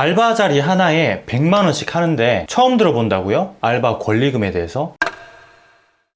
알바 자리 하나에 100만원씩 하는데 처음 들어본다고요? 알바 권리금에 대해서?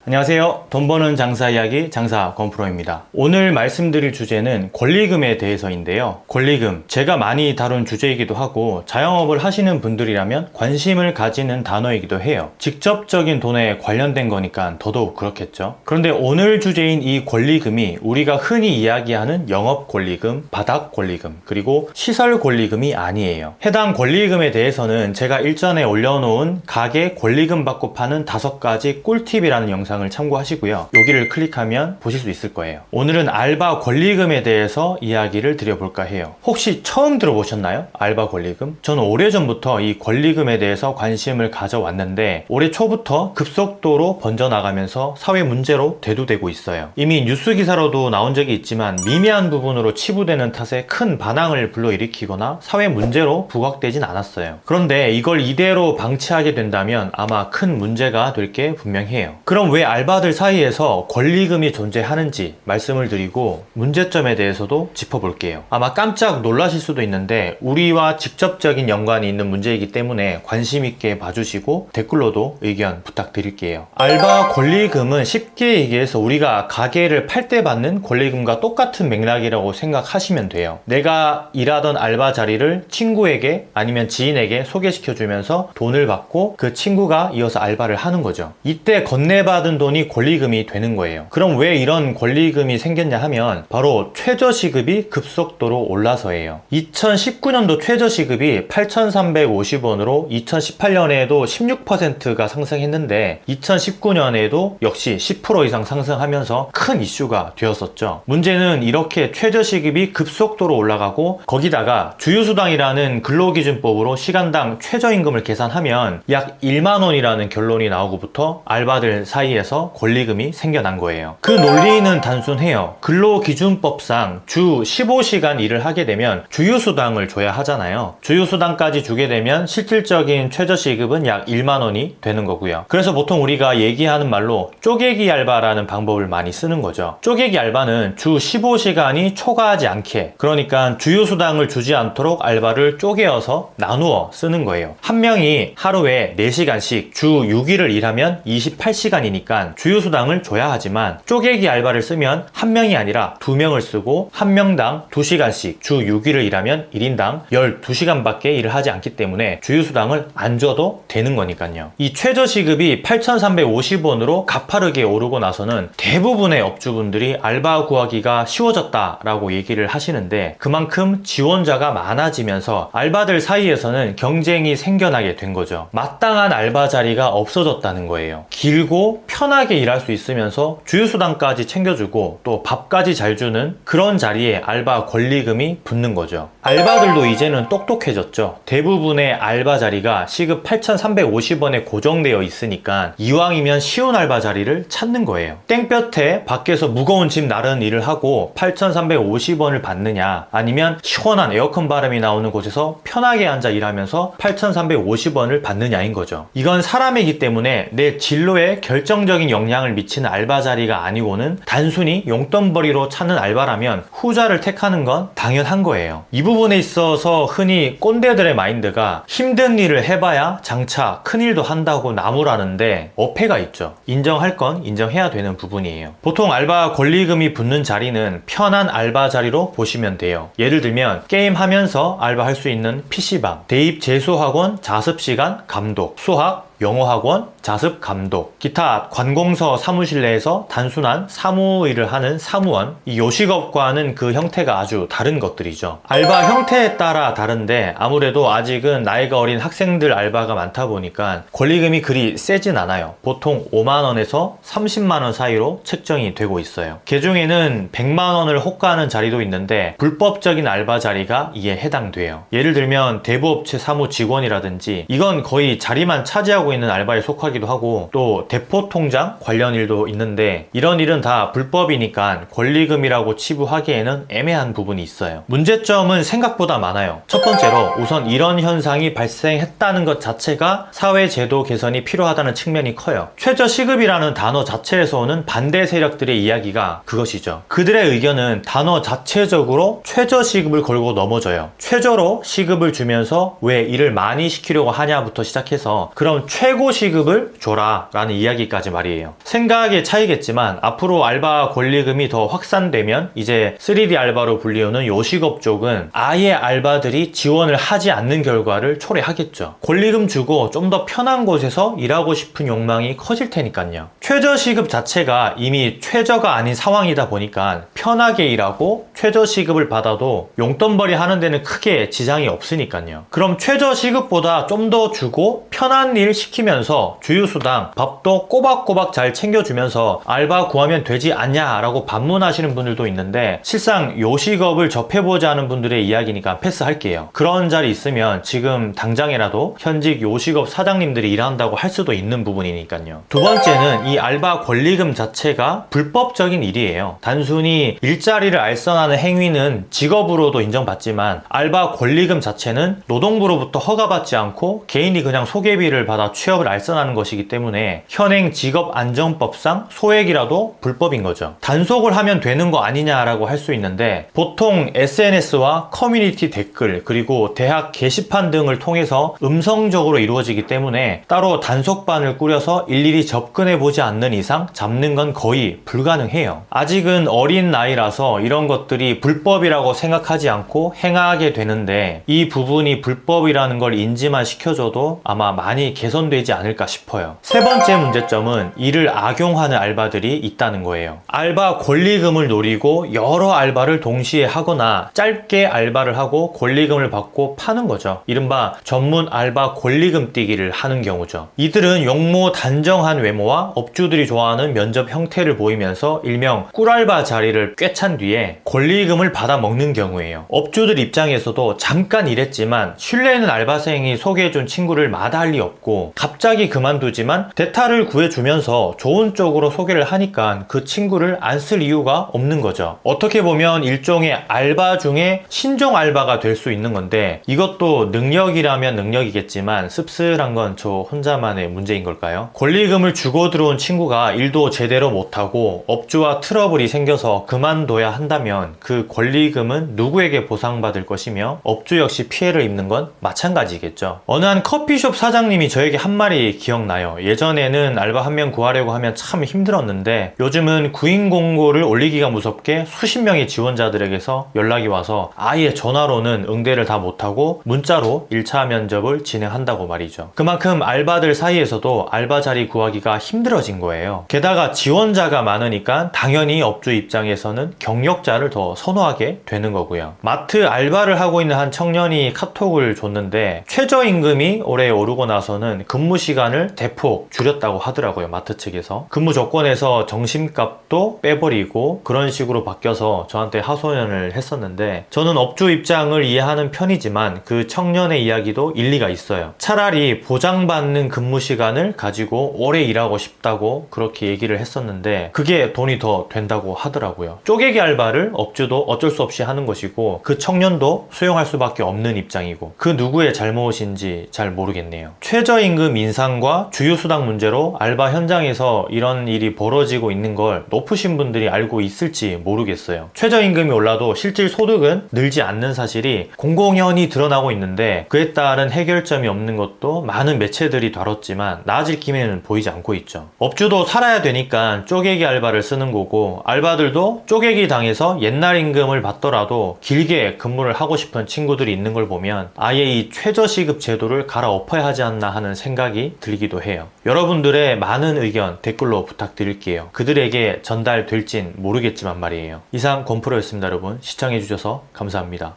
안녕하세요. 돈 버는 장사 이야기 장사 건프로입니다. 오늘 말씀드릴 주제는 권리금에 대해서인데요. 권리금, 제가 많이 다룬 주제이기도 하고 자영업을 하시는 분들이라면 관심을 가지는 단어이기도 해요. 직접적인 돈에 관련된 거니까 더더욱 그렇겠죠. 그런데 오늘 주제인 이 권리금이 우리가 흔히 이야기하는 영업 권리금, 바닥 권리금, 그리고 시설 권리금이 아니에요. 해당 권리금에 대해서는 제가 일전에 올려놓은 가게 권리금 받고 파는 다섯 가지 꿀팁이라는 영상 영상을 참고하시고요. 여기를 클릭하면 보실 수 있을 거예요. 오늘은 알바 권리금에 대해서 이야기를 드려볼까 해요. 혹시 처음 들어보셨나요? 알바 권리금? 저는 오래전부터 이 권리금에 대해서 관심을 가져왔는데 올해 초부터 급속도로 번져나가면서 사회 문제로 대두되고 있어요. 이미 뉴스 기사로도 나온 적이 있지만 미미한 부분으로 치부되는 탓에 큰 반항을 불러일으키거나 사회 문제로 부각되진 않았어요. 그런데 이걸 이대로 방치하게 된다면 아마 큰 문제가 될 게 분명해요. 그럼 왜 알바들 사이에서 권리금이 존재하는지 말씀을 드리고 문제점에 대해서도 짚어볼게요. 아마 깜짝 놀라실 수도 있는데 우리와 직접적인 연관이 있는 문제이기 때문에 관심 있게 봐주시고 댓글로도 의견 부탁드릴게요. 알바 권리금은 쉽게 얘기해서 우리가 가게를 팔 때 받는 권리금과 똑같은 맥락이라고 생각하시면 돼요. 내가 일하던 알바 자리를 친구에게 아니면 지인에게 소개시켜주면서 돈을 받고 그 친구가 이어서 알바를 하는 거죠. 이때 건네받은 돈이 권리금이 되는 거예요. 그럼 왜 이런 권리금이 생겼냐 하면 바로 최저시급이 급속도로 올라서예요. 2019년도 최저시급이 8,350원으로 2018년에도 16%가 상승했는데 2019년에도 역시 10% 이상 상승하면서 큰 이슈가 되었었죠. 문제는 이렇게 최저시급이 급속도로 올라가고 거기다가 주유수당이라는 근로기준법으로 시간당 최저임금을 계산하면 약 1만원이라는 결론이 나오고부터 알바들 사이에 서 권리금이 생겨난 거예요. 그 논리는 단순해요. 근로기준법상 주 15시간 일을 하게 되면 주유수당을 줘야 하잖아요. 주유수당까지 주게 되면 실질적인 최저시급은 약 1만원이 되는 거고요. 그래서 보통 우리가 얘기하는 말로 쪼개기 알바라는 방법을 많이 쓰는 거죠. 쪼개기 알바는 주 15시간이 초과하지 않게 그러니까 주유수당을 주지 않도록 알바를 쪼개어서 나누어 쓰는 거예요. 한 명이 하루에 4시간씩 주 6일을 일하면 28시간이니까 주유수당을 줘야 하지만 쪼개기 알바를 쓰면 한 명이 아니라 두 명을 쓰고 한 명당 2시간씩 주 6일을 일하면 1인당 12시간밖에 일을 하지 않기 때문에 주유수당을 안 줘도 되는 거니까요. 이 최저시급이 8,350원으로 가파르게 오르고 나서는 대부분의 업주분들이 알바 구하기가 쉬워졌다라고 얘기를 하시는데 그만큼 지원자가 많아지면서 알바들 사이에서는 경쟁이 생겨나게 된 거죠. 마땅한 알바 자리가 없어졌다는 거예요. 길고 편하게 일할 수 있으면서 주유수당까지 챙겨주고 또 밥까지 잘 주는 그런 자리에 알바 권리금이 붙는 거죠. 알바들도 이제는 똑똑해졌죠. 대부분의 알바 자리가 시급 8,350원에 고정되어 있으니까 이왕이면 쉬운 알바 자리를 찾는 거예요. 땡볕에 밖에서 무거운 짐 나르는 일을 하고 8,350원을 받느냐 아니면 시원한 에어컨 바람이 나오는 곳에서 편하게 앉아 일하면서 8,350원을 받느냐인 거죠. 이건 사람이기 때문에 내 진로에 결정 적인 영향을 미치는 알바 자리가 아니고는 단순히 용돈벌이로 찾는 알바라면 후자를 택하는 건 당연한 거예요. 이 부분에 있어서 흔히 꼰대들의 마인드가 힘든 일을 해봐야 장차 큰 일도 한다고 나무라는데 어폐가 있죠. 인정할 건 인정해야 되는 부분이에요. 보통 알바 권리금이 붙는 자리는 편한 알바 자리로 보시면 돼요. 예를 들면 게임하면서 알바할 수 있는 PC방, 대입 재수학원 자습시간 감독, 수학, 영어학원, 자습 감독, 기타 관공서 사무실 내에서 단순한 사무 일을 하는 사무원, 이 요식업과는 그 형태가 아주 다른 것들이죠. 알바 형태에 따라 다른데 아무래도 아직은 나이가 어린 학생들 알바가 많다 보니까 권리금이 그리 세진 않아요. 보통 5만원에서 30만원 사이로 책정이 되고 있어요. 개중에는 100만원을 호가하는 자리도 있는데 불법적인 알바 자리가 이에 해당돼요. 예를 들면 대부업체 사무 직원이라든지 이건 거의 자리만 차지하고 하고 있는 알바에 속하기도 하고 또 대포 통장 관련 일도 있는데 이런 일은 다 불법이니까 권리금이라고 치부하기에는 애매한 부분이 있어요. 문제점은 생각보다 많아요. 첫 번째로 우선 이런 현상이 발생했다는 것 자체가 사회 제도 개선이 필요하다는 측면이 커요. 최저 시급이라는 단어 자체에서 오는 반대 세력들의 이야기가 그것이죠. 그들의 의견은 단어 자체적으로 최저 시급을 걸고 넘어져요. 최저로 시급을 주면서 왜 일을 많이 시키려고 하냐부터 시작해서 그럼 최고 시급을 줘라 라는 이야기까지 말이에요. 생각의 차이겠지만 앞으로 알바 권리금이 더 확산되면 이제 3D 알바로 불리우는 요식업 쪽은 아예 알바들이 지원을 하지 않는 결과를 초래하겠죠. 권리금 주고 좀 더 편한 곳에서 일하고 싶은 욕망이 커질 테니까요. 최저 시급 자체가 이미 최저가 아닌 상황이다 보니까 편하게 일하고 최저 시급을 받아도 용돈벌이 하는 데는 크게 지장이 없으니까요. 그럼 최저 시급보다 좀 더 주고 편한 일 시키면서 주유수당, 밥도 꼬박꼬박 잘 챙겨주면서 알바 구하면 되지 않냐 라고 반문하시는 분들도 있는데 실상 요식업을 접해보지 않은 분들의 이야기니까 패스할게요. 그런 자리 있으면 지금 당장이라도 현직 요식업 사장님들이 일한다고 할 수도 있는 부분이니까요. 두 번째는 이 알바 권리금 자체가 불법적인 일이에요. 단순히 일자리를 알선하는 행위는 직업으로도 인정받지만 알바 권리금 자체는 노동부로부터 허가받지 않고 개인이 그냥 소개비를 받아 취업을 알선하는 것이기 때문에 현행 직업안정법상 소액이라도 불법인 거죠. 단속을 하면 되는 거 아니냐라고 할 수 있는데 보통 SNS와 커뮤니티 댓글 그리고 대학 게시판 등을 통해서 음성적으로 이루어지기 때문에 따로 단속반을 꾸려서 일일이 접근해 보지 않는 이상 잡는 건 거의 불가능해요. 아직은 어린 나이라서 이런 것들이 불법이라고 생각하지 않고 행하게 되는데 이 부분이 불법이라는 걸 인지만 시켜줘도 아마 많이 개선 되지 않을까 싶어요. 세 번째 문제점은 이를 악용하는 알바들이 있다는 거예요. 알바 권리금을 노리고 여러 알바를 동시에 하거나 짧게 알바를 하고 권리금을 받고 파는 거죠. 이른바 전문 알바 권리금 뛰기를 하는 경우죠. 이들은 용모 단정한 외모와 업주들이 좋아하는 면접 형태를 보이면서 일명 꿀알바 자리를 꿰찬 뒤에 권리금을 받아 먹는 경우예요. 업주들 입장에서도 잠깐 일했지만 신뢰 있는 알바생이 소개해준 친구를 마다할 리 없고 갑자기 그만두지만 대타를 구해주면서 좋은 쪽으로 소개를 하니까 그 친구를 안 쓸 이유가 없는 거죠. 어떻게 보면 일종의 알바 중에 신종 알바가 될 수 있는 건데 이것도 능력이라면 능력이겠지만 씁쓸한 건 저 혼자만의 문제인 걸까요? 권리금을 주고 들어온 친구가 일도 제대로 못하고 업주와 트러블이 생겨서 그만둬야 한다면 그 권리금은 누구에게 보상받을 것이며 업주 역시 피해를 입는 건 마찬가지겠죠. 어느 한 커피숍 사장님이 저에게 한 말이 기억나요. 예전에는 알바 한 명 구하려고 하면 참 힘들었는데 요즘은 구인 공고를 올리기가 무섭게 수십 명의 지원자들에게서 연락이 와서 아예 전화로는 응대를 다 못하고 문자로 1차 면접을 진행한다고 말이죠. 그만큼 알바들 사이에서도 알바 자리 구하기가 힘들어진 거예요. 게다가 지원자가 많으니까 당연히 업주 입장에서는 경력자를 더 선호하게 되는 거고요. 마트 알바를 하고 있는 한 청년이 카톡을 줬는데 최저임금이 올해 오르고 나서는 근무 시간을 대폭 줄였다고 하더라고요. 마트 측에서. 근무 조건에서 정심값도 빼버리고 그런 식으로 바뀌어서 저한테 하소연을 했었는데 저는 업주 입장을 이해하는 편이지만 그 청년의 이야기도 일리가 있어요. 차라리 보장받는 근무 시간을 가지고 오래 일하고 싶다고 그렇게 얘기를 했었는데 그게 돈이 더 된다고 하더라고요. 쪼개기 알바를 업주도 어쩔 수 없이 하는 것이고 그 청년도 수용할 수밖에 없는 입장이고 그 누구의 잘못인지 잘 모르겠네요. 최저임 금 인상과 주유수당 문제로 알바 현장에서 이런 일이 벌어지고 있는 걸 높으신 분들이 알고 있을지 모르겠어요. 최저임금이 올라도 실질 소득은 늘지 않는 사실이 공공연히 드러나고 있는데 그에 따른 해결점이 없는 것도 많은 매체들이 다뤘지만 나아질 기미는 보이지 않고 있죠. 업주도 살아야 되니까 쪼개기 알바를 쓰는 거고 알바들도 쪼개기 당해서 옛날 임금을 받더라도 길게 근무를 하고 싶은 친구들이 있는 걸 보면 아예 이 최저시급 제도를 갈아엎어야 하지 않나 하는 생각이 들기도 해요. 여러분들의 많은 의견 댓글로 부탁드릴게요. 그들에게 전달될진 모르겠지만 말이에요. 이상 권프로였습니다 여러분. 시청해주셔서 감사합니다.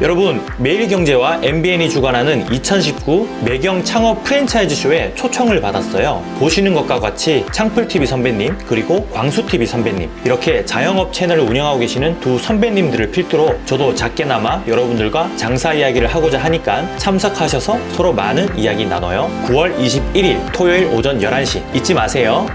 여러분, 매일경제와 MBN이 주관하는 2019 매경 창업 프랜차이즈 쇼에 초청을 받았어요. 보시는 것과 같이 창풀TV 선배님, 그리고 광수TV 선배님, 이렇게 자영업 채널을 운영하고 계시는 두 선배님들을 필두로 저도 작게나마 여러분들과 장사 이야기를 하고자 하니까 참석하셔서 서로 많은 이야기 나눠요. 9월 21일 토요일 오전 11시 잊지 마세요.